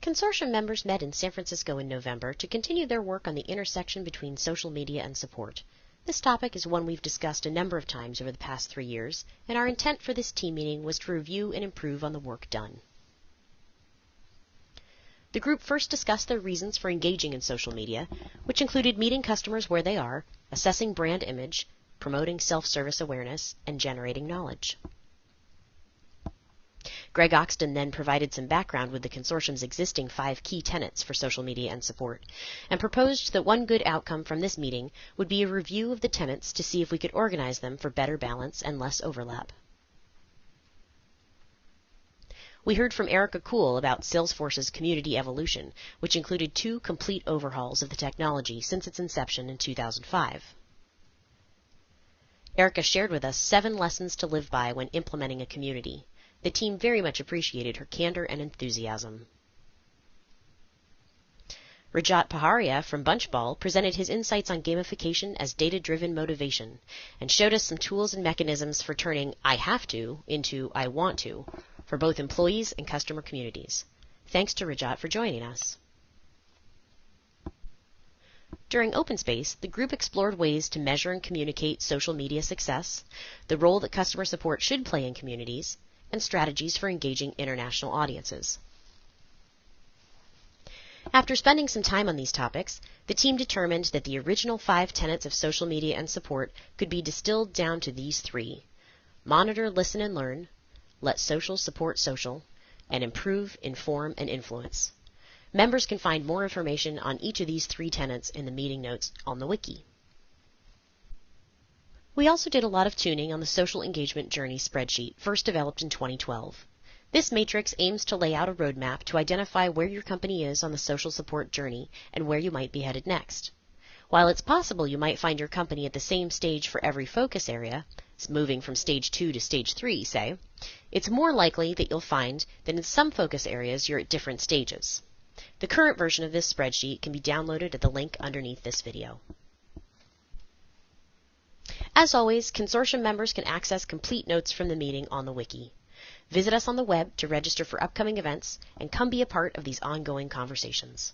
Consortium members met in San Francisco in November to continue their work on the intersection between social media and support. This topic is one we've discussed a number of times over the past three years, and our intent for this team meeting was to review and improve on the work done. The group first discussed their reasons for engaging in social media, which included meeting customers where they are, assessing brand image, promoting self-service awareness, and generating knowledge. Greg Oxton then provided some background with the consortium's existing five key tenets for social media and support, and proposed that one good outcome from this meeting would be a review of the tenets to see if we could organize them for better balance and less overlap. We heard from Erica Kuhl about Salesforce's community evolution, which included two complete overhauls of the technology since its inception in 2005. Erica shared with us seven lessons to live by when implementing a community. The team very much appreciated her candor and enthusiasm. Rajat Paharia from Bunchball presented his insights on gamification as data driven motivation and showed us some tools and mechanisms for turning I have to into I want to for both employees and customer communities. Thanks to Rajat for joining us. During OpenSpace, the group explored ways to measure and communicate social media success, the role that customer support should play in communities, and strategies for engaging international audiences. After spending some time on these topics, the team determined that the original five tenets of social media and support could be distilled down to these three monitor, listen, and learn, let social support social, and improve, inform, and influence. Members can find more information on each of these three tenets in the meeting notes on the wiki. We also did a lot of tuning on the social engagement journey spreadsheet, first developed in 2012. This matrix aims to lay out a roadmap to identify where your company is on the social support journey and where you might be headed next. While it's possible you might find your company at the same stage for every focus area, moving from stage 2 to stage 3, say, it's more likely that you'll find that in some focus areas you're at different stages. The current version of this spreadsheet can be downloaded at the link underneath this video. As always, consortium members can access complete notes from the meeting on the wiki. Visit us on the web to register for upcoming events and come be a part of these ongoing conversations.